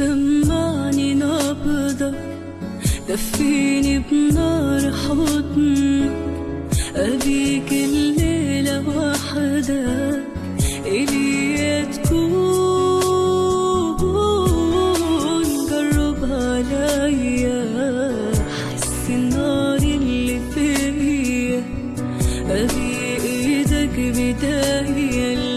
سمعني نبضك دفيني بنار حضنك أبيك الليلة وحدك. إلي تكون جرب عليا. حس النار اللي فيا. أبي إيدك بداية.